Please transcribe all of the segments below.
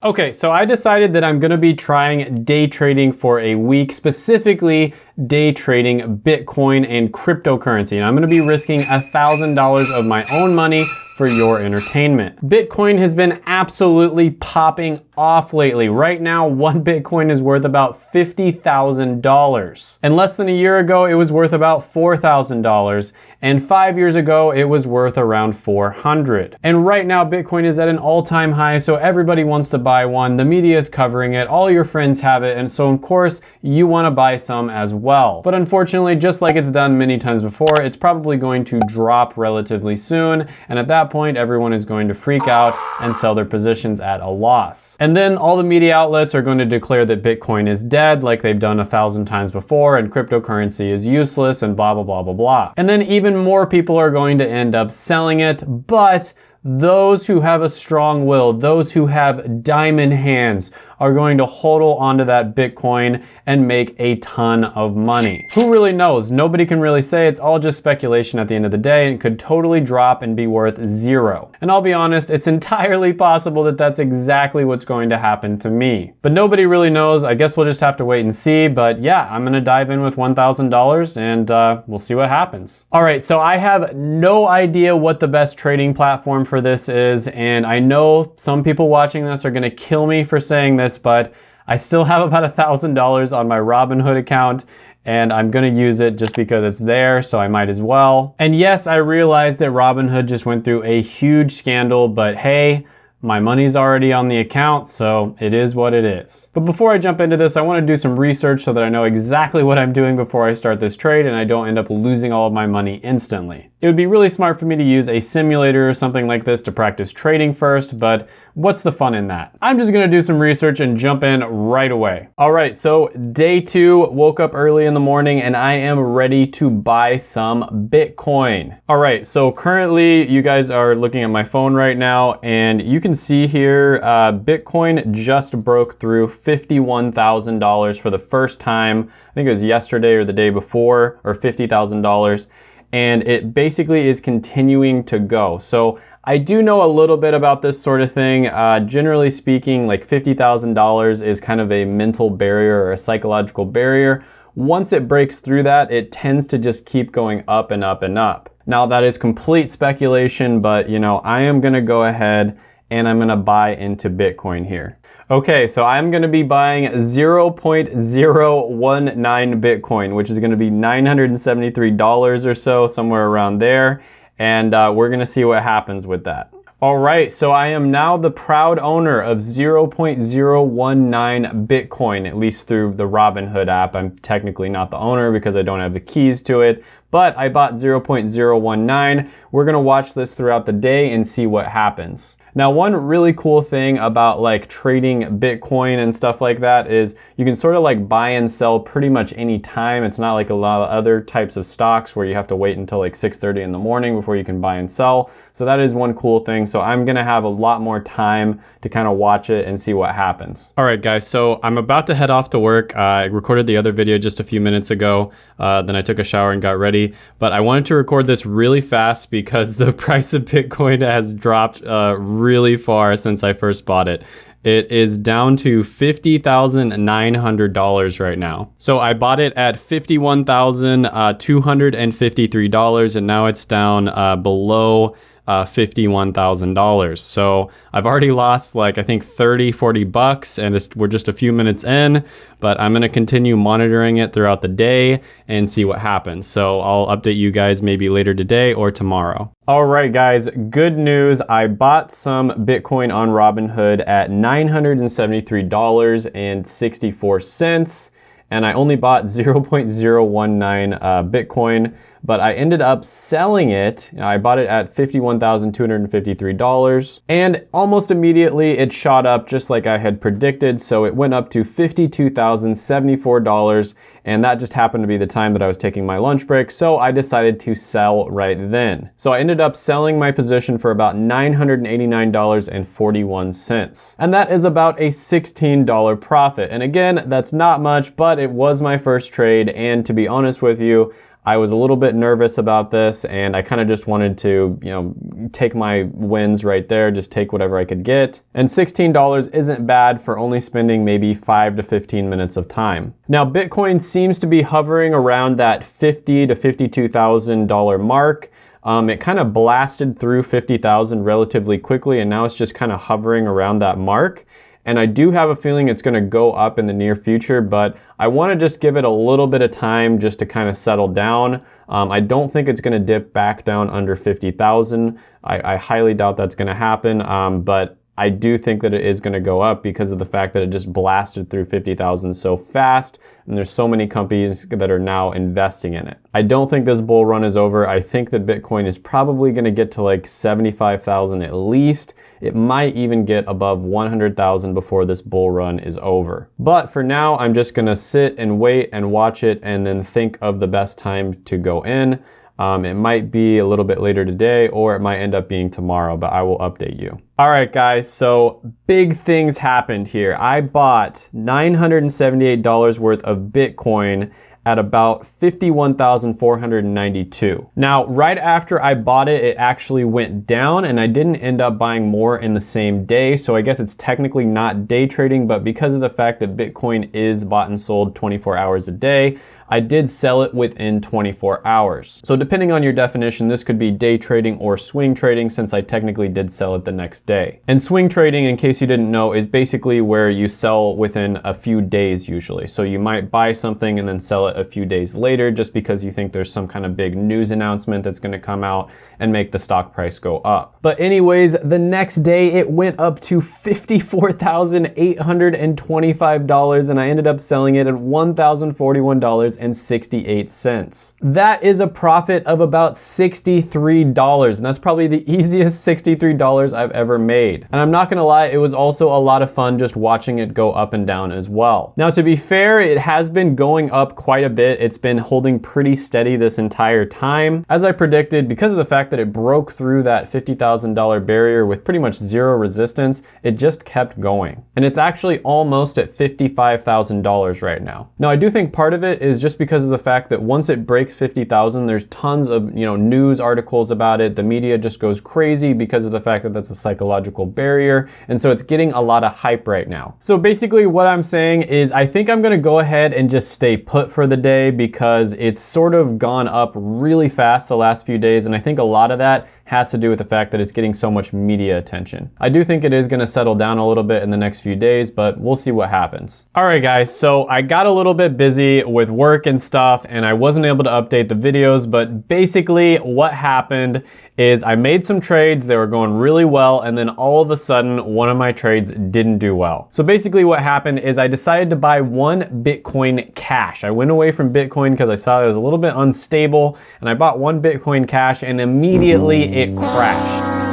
Okay, so I decided that I'm gonna be trying day trading for a week, specifically day trading Bitcoin and cryptocurrency. And I'm gonna be risking $1,000 of my own money for your entertainment. Bitcoin has been absolutely popping off lately. Right now, one Bitcoin is worth about $50,000. And less than a year ago, it was worth about $4,000. And five years ago, it was worth around 400. And right now, Bitcoin is at an all-time high, so everybody wants to buy one. The media is covering it, all your friends have it, and so of course, you wanna buy some as well. But unfortunately, just like it's done many times before, it's probably going to drop relatively soon. And at that point, everyone is going to freak out and sell their positions at a loss. And then all the media outlets are going to declare that Bitcoin is dead like they've done a thousand times before and cryptocurrency is useless and blah, blah, blah, blah, blah. And then even more people are going to end up selling it, but those who have a strong will, those who have diamond hands, are going to hodl onto that Bitcoin and make a ton of money. Who really knows? Nobody can really say. It's all just speculation at the end of the day and could totally drop and be worth zero. And I'll be honest, it's entirely possible that that's exactly what's going to happen to me. But nobody really knows. I guess we'll just have to wait and see. But yeah, I'm gonna dive in with $1,000 and uh, we'll see what happens. All right, so I have no idea what the best trading platform for this is. And I know some people watching this are gonna kill me for saying this but I still have about a $1,000 on my Robinhood account and I'm gonna use it just because it's there, so I might as well. And yes, I realize that Robinhood just went through a huge scandal, but hey, my money's already on the account, so it is what it is. But before I jump into this, I wanna do some research so that I know exactly what I'm doing before I start this trade and I don't end up losing all of my money instantly. It would be really smart for me to use a simulator or something like this to practice trading first, but what's the fun in that? I'm just gonna do some research and jump in right away. All right, so day two, woke up early in the morning and I am ready to buy some Bitcoin. All right, so currently you guys are looking at my phone right now and you can see here, uh, Bitcoin just broke through $51,000 for the first time. I think it was yesterday or the day before, or $50,000 and it basically is continuing to go. So I do know a little bit about this sort of thing. Uh, generally speaking, like $50,000 is kind of a mental barrier or a psychological barrier. Once it breaks through that, it tends to just keep going up and up and up. Now that is complete speculation, but you know, I am gonna go ahead and I'm gonna buy into Bitcoin here. Okay, so I'm gonna be buying 0.019 Bitcoin, which is gonna be $973 or so, somewhere around there. And uh, we're gonna see what happens with that. All right, so I am now the proud owner of 0.019 Bitcoin, at least through the Robinhood app. I'm technically not the owner because I don't have the keys to it, but I bought 0.019. We're gonna watch this throughout the day and see what happens. Now, one really cool thing about like trading Bitcoin and stuff like that is you can sort of like buy and sell pretty much any time. It's not like a lot of other types of stocks where you have to wait until like 6.30 in the morning before you can buy and sell. So that is one cool thing. So I'm gonna have a lot more time to kind of watch it and see what happens. All right, guys, so I'm about to head off to work. Uh, I recorded the other video just a few minutes ago. Uh, then I took a shower and got ready. But I wanted to record this really fast because the price of Bitcoin has dropped uh, really far since I first bought it. It is down to $50,900 right now. So I bought it at $51,253 and now it's down uh, below uh, $51,000. So I've already lost like, I think 30, 40 bucks and we're just a few minutes in, but I'm going to continue monitoring it throughout the day and see what happens. So I'll update you guys maybe later today or tomorrow. All right, guys, good news. I bought some Bitcoin on Robinhood at $973.64 and I only bought 0.019 uh, Bitcoin but I ended up selling it. I bought it at $51,253 and almost immediately it shot up just like I had predicted. So it went up to $52,074 and that just happened to be the time that I was taking my lunch break. So I decided to sell right then. So I ended up selling my position for about $989.41. And that is about a $16 profit. And again, that's not much, but it was my first trade. And to be honest with you, I was a little bit nervous about this and I kind of just wanted to, you know, take my wins right there, just take whatever I could get. And $16 isn't bad for only spending maybe 5 to 15 minutes of time. Now, Bitcoin seems to be hovering around that 50 to $52,000 mark. Um, it kind of blasted through 50,000 relatively quickly and now it's just kind of hovering around that mark. And I do have a feeling it's gonna go up in the near future, but I wanna just give it a little bit of time just to kind of settle down. Um, I don't think it's gonna dip back down under 50,000. I, I, highly doubt that's gonna happen, um, but I do think that it is going to go up because of the fact that it just blasted through 50,000 so fast and there's so many companies that are now investing in it. I don't think this bull run is over. I think that Bitcoin is probably going to get to like 75,000 at least. It might even get above 100,000 before this bull run is over. But for now, I'm just going to sit and wait and watch it and then think of the best time to go in. Um, it might be a little bit later today or it might end up being tomorrow, but I will update you. All right, guys, so big things happened here. I bought $978 worth of Bitcoin at about 51,492. Now, right after I bought it, it actually went down and I didn't end up buying more in the same day. So I guess it's technically not day trading, but because of the fact that Bitcoin is bought and sold 24 hours a day, I did sell it within 24 hours. So depending on your definition, this could be day trading or swing trading since I technically did sell it the next day. And swing trading, in case you didn't know, is basically where you sell within a few days usually. So you might buy something and then sell it a few days later just because you think there's some kind of big news announcement that's gonna come out and make the stock price go up. But anyways, the next day it went up to $54,825 and I ended up selling it at $1,041.68. That is a profit of about $63 and that's probably the easiest $63 I've ever made. And I'm not gonna lie, it was also a lot of fun just watching it go up and down as well. Now to be fair, it has been going up quite a bit. It's been holding pretty steady this entire time. As I predicted, because of the fact that it broke through that $50,000 barrier with pretty much zero resistance, it just kept going. And it's actually almost at $55,000 right now. Now I do think part of it is just because of the fact that once it breaks 50,000, there's tons of you know news articles about it. The media just goes crazy because of the fact that that's a psychological barrier. And so it's getting a lot of hype right now. So basically what I'm saying is I think I'm gonna go ahead and just stay put for the day because it's sort of gone up really fast the last few days. And I think a lot of that has to do with the fact that it's getting so much media attention. I do think it is gonna settle down a little bit in the next few days, but we'll see what happens. All right, guys, so I got a little bit busy with work and stuff, and I wasn't able to update the videos, but basically what happened is I made some trades, they were going really well, and then all of a sudden, one of my trades didn't do well. So basically what happened is I decided to buy one Bitcoin Cash. I went away from Bitcoin because I saw it was a little bit unstable, and I bought one Bitcoin Cash, and immediately mm-hmm. It crashed.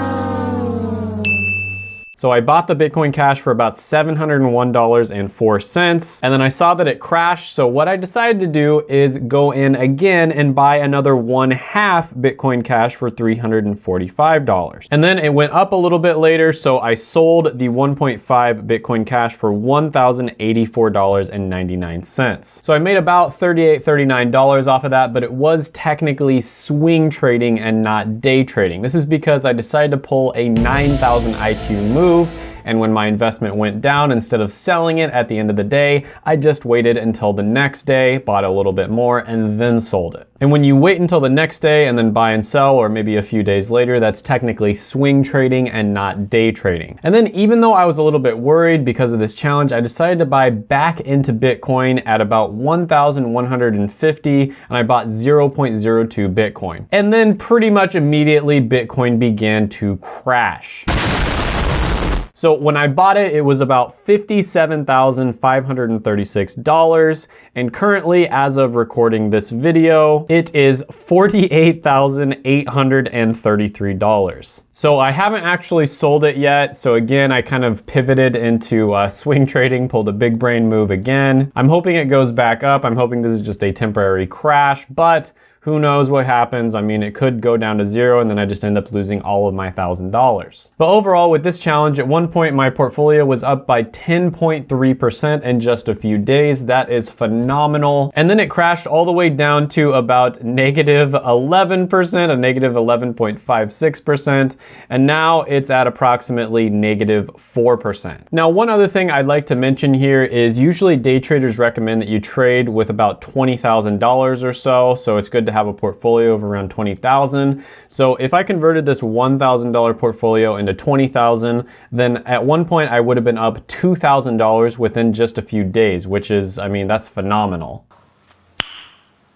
So I bought the Bitcoin Cash for about $701.04 and then I saw that it crashed. So what I decided to do is go in again and buy another one half Bitcoin Cash for $345. And then it went up a little bit later. So I sold the 1.5 Bitcoin Cash for $1,084.99. So I made about $38, $39 off of that, but it was technically swing trading and not day trading. This is because I decided to pull a 9,000 IQ move move. And when my investment went down, instead of selling it at the end of the day, I just waited until the next day, bought a little bit more, and then sold it. And when you wait until the next day and then buy and sell, or maybe a few days later, that's technically swing trading and not day trading. And then even though I was a little bit worried because of this challenge, I decided to buy back into Bitcoin at about 1,150 and I bought 0.02 Bitcoin. And then pretty much immediately Bitcoin began to crash. So when I bought it, it was about $57,536. And currently, as of recording this video, it is $48,833. So I haven't actually sold it yet. So again, I kind of pivoted into uh, swing trading, pulled a big brain move again. I'm hoping it goes back up. I'm hoping this is just a temporary crash, but Who knows what happens? I mean, it could go down to zero and then I just end up losing all of my $1,000. But overall, with this challenge, at one point my portfolio was up by 10.3% in just a few days. That is phenomenal. And then it crashed all the way down to about negative 11%, a negative 11.56%. And now it's at approximately negative 4%. Now, one other thing I'd like to mention here is usually day traders recommend that you trade with about $20,000 or so. So it's good to have a portfolio of around 20,000. So if I converted this $1,000 portfolio into 20,000, then at one point I would have been up $2,000 within just a few days, which is, I mean, that's phenomenal.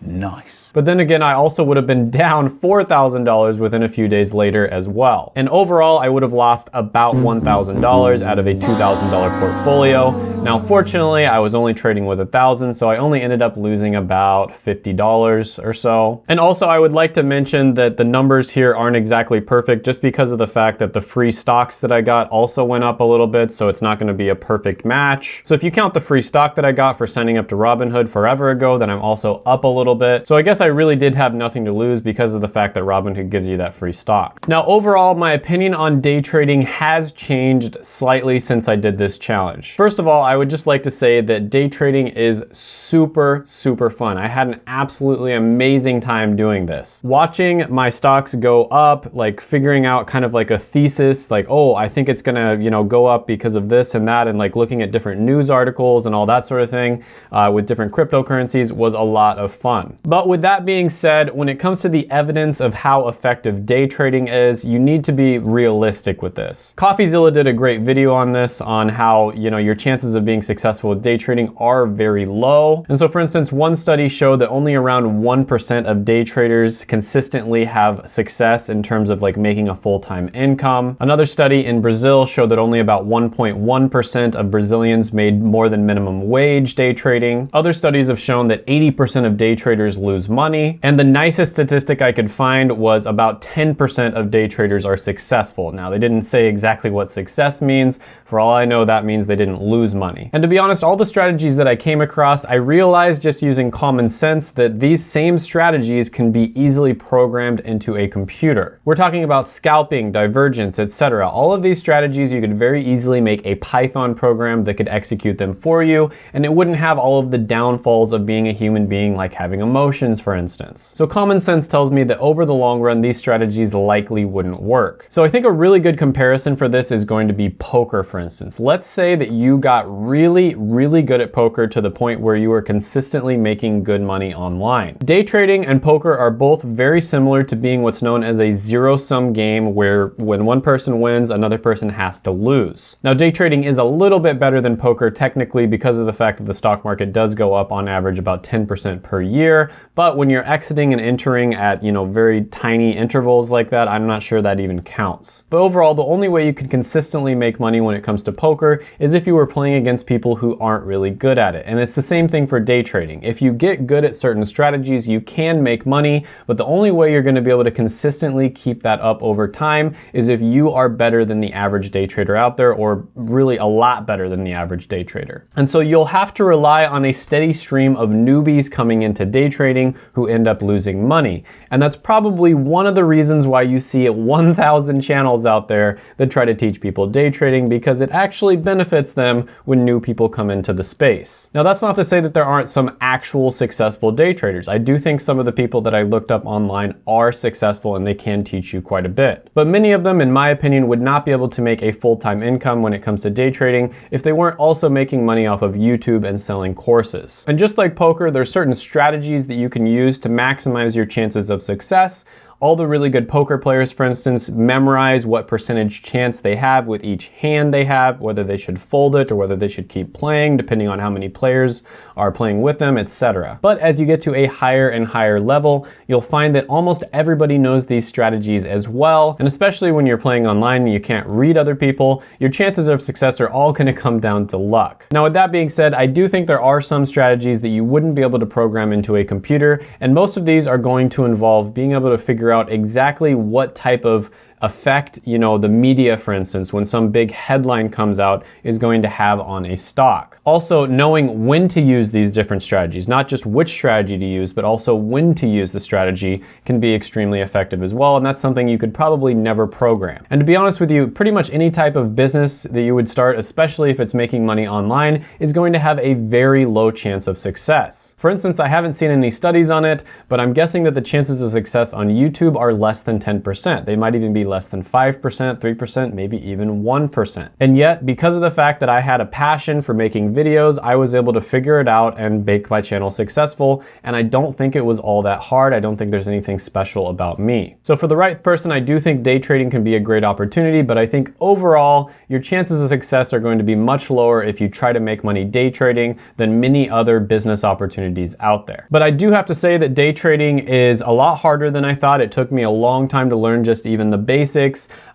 Nice. But then again, I also would have been down $4,000 within a few days later as well. And overall, I would have lost about $1,000 out of a $2,000 portfolio. Now, fortunately, I was only trading with a thousand, so I only ended up losing about $50 or so. And also, I would like to mention that the numbers here aren't exactly perfect just because of the fact that the free stocks that I got also went up a little bit, so it's not gonna be a perfect match. So if you count the free stock that I got for signing up to Robinhood forever ago, then I'm also up a little bit. So I guess I really did have nothing to lose because of the fact that Robinhood gives you that free stock. Now, overall, my opinion on day trading has changed slightly since I did this challenge. First of all, I would just like to say that day trading is super, super fun. I had an absolutely amazing time doing this. Watching my stocks go up, like figuring out kind of like a thesis, like, oh, I think it's gonna, you know, go up because of this and that, and like looking at different news articles and all that sort of thing uh, with different cryptocurrencies was a lot of fun. But with that being said, when it comes to the evidence of how effective day trading is, you need to be realistic with this. CoffeeZilla did a great video on this, on how, you know, your chances of being successful with day trading are very low. And so for instance, one study showed that only around 1% of day traders consistently have success in terms of like making a full-time income. Another study in Brazil showed that only about 1.1% of Brazilians made more than minimum wage day trading. Other studies have shown that 80% of day traders lose money. And the nicest statistic I could find was about 10% of day traders are successful. Now, they didn't say exactly what success means. For all I know, that means they didn't lose money. And to be honest, all the strategies that I came across, I realized just using common sense that these same strategies can be easily programmed into a computer. We're talking about scalping, divergence, etc. All of these strategies, you could very easily make a Python program that could execute them for you, and it wouldn't have all of the downfalls of being a human being like having emotions, for instance. So common sense tells me that over the long run, these strategies likely wouldn't work. So I think a really good comparison for this is going to be poker, for instance. Let's say that you got really, really good at poker to the point where you were consistently making good money online. Day trading and poker are both very similar to being what's known as a zero-sum game where when one person wins, another person has to lose. Now, day trading is a little bit better than poker technically because of the fact that the stock market does go up on average about 10% per year, but when you're exiting and entering at, you know, very tiny intervals like that, I'm not sure that even counts. But overall, the only way you can consistently make money when it comes to poker is if you were playing against people who aren't really good at it. And it's the same thing for day trading. If you get good at certain strategies, you can make money, but the only way you're gonna be able to consistently keep that up over time is if you are better than the average day trader out there, or really a lot better than the average day trader. And so you'll have to rely on a steady stream of newbies coming into day trading who end up losing money. And that's probably one of the reasons why you see 1,000 channels out there that try to teach people day trading because it actually benefits them when new people come into the space. Now that's not to say that there aren't some actual successful day traders. I do think some of the people that I looked up online are successful and they can teach you quite a bit. But many of them, in my opinion, would not be able to make a full-time income when it comes to day trading if they weren't also making money off of YouTube and selling courses. And just like poker, there's certain strategies that you can use to maximize your chances of success all the really good poker players, for instance, memorize what percentage chance they have with each hand they have, whether they should fold it or whether they should keep playing, depending on how many players are playing with them, etc. But as you get to a higher and higher level, you'll find that almost everybody knows these strategies as well. And especially when you're playing online and you can't read other people, your chances of success are all gonna come down to luck. Now, with that being said, I do think there are some strategies that you wouldn't be able to program into a computer, and most of these are going to involve being able to figure figure out exactly what type of effect, you know, the media, for instance, when some big headline comes out is going to have on a stock. Also, knowing when to use these different strategies, not just which strategy to use, but also when to use the strategy can be extremely effective as well. And that's something you could probably never program. And to be honest with you, pretty much any type of business that you would start, especially if it's making money online, is going to have a very low chance of success. For instance, I haven't seen any studies on it, but I'm guessing that the chances of success on YouTube are less than 10%. They might even be less than 5%, 3%, maybe even 1%. And yet, because of the fact that I had a passion for making videos, I was able to figure it out and make my channel successful. And I don't think it was all that hard. I don't think there's anything special about me. So for the right person, I do think day trading can be a great opportunity, but I think overall, your chances of success are going to be much lower if you try to make money day trading than many other business opportunities out there. But I do have to say that day trading is a lot harder than I thought. It took me a long time to learn just even the basics.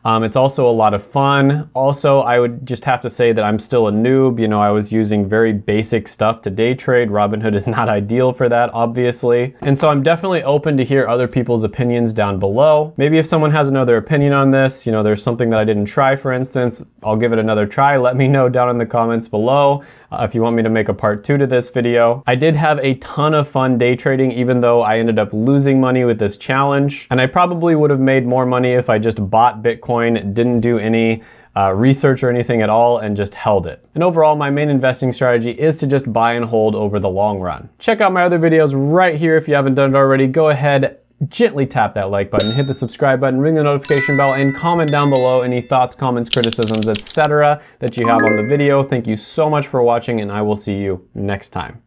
Um, it's also a lot of fun. Also, I would just have to say that I'm still a noob. You know, I was using very basic stuff to day trade. Robinhood is not ideal for that, obviously. And so I'm definitely open to hear other people's opinions down below. Maybe if someone has another opinion on this, you know, there's something that I didn't try, for instance, I'll give it another try. Let me know down in the comments below uh, if you want me to make a part two to this video. I did have a ton of fun day trading, even though I ended up losing money with this challenge. And I probably would have made more money if I just bought Bitcoin Bitcoin, didn't do any uh, research or anything at all and just held it. And overall, my main investing strategy is to just buy and hold over the long run. Check out my other videos right here if you haven't done it already. Go ahead, gently tap that like button, hit the subscribe button, ring the notification bell, and comment down below any thoughts, comments, criticisms, etc. that you have on the video. Thank you so much for watching, and I will see you next time.